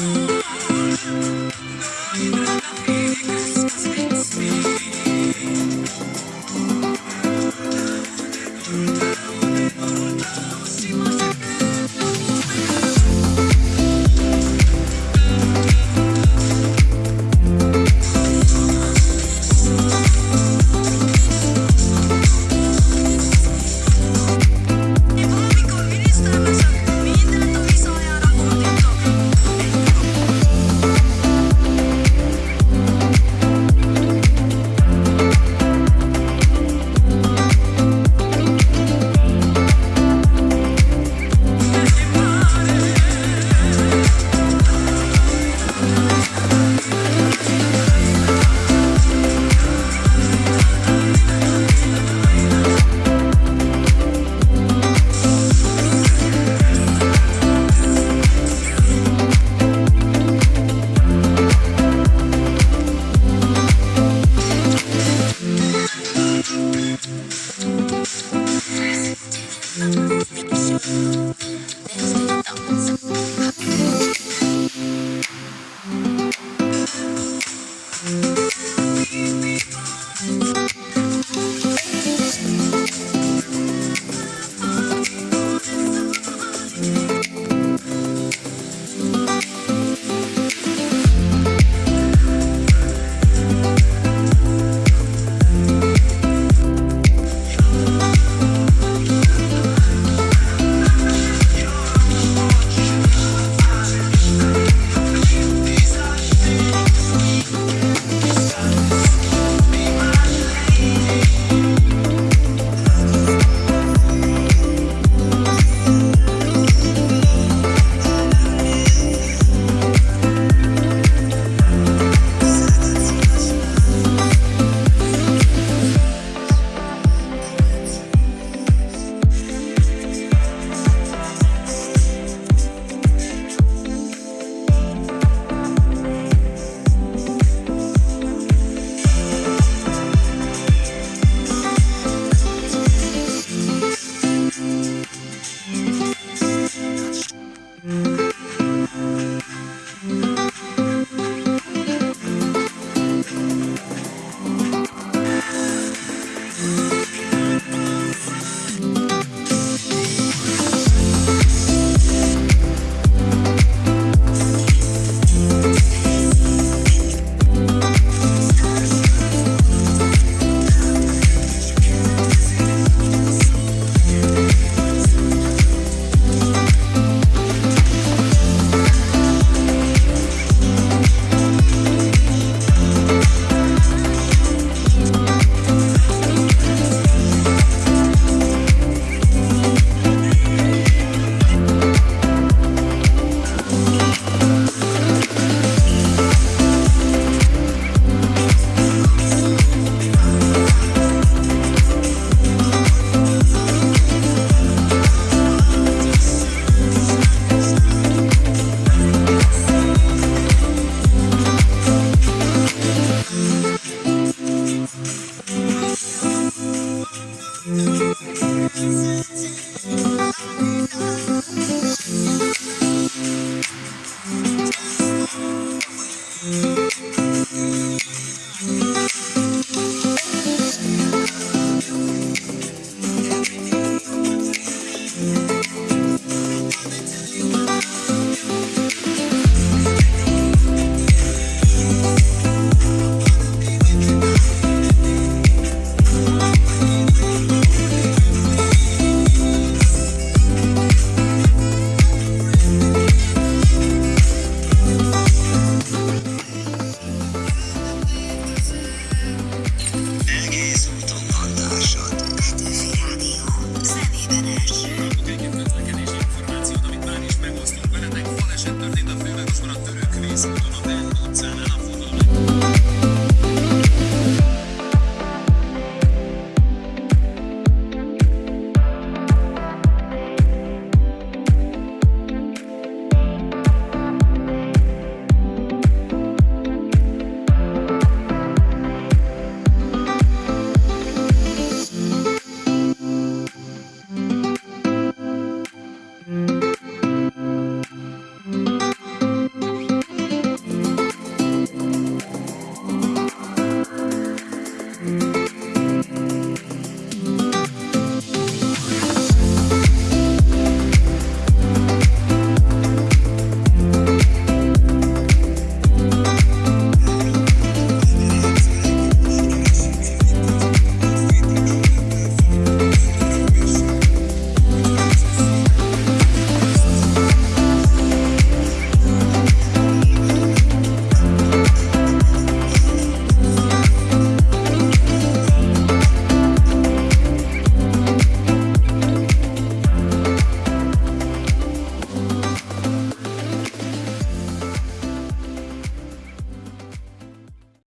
Mm-hmm.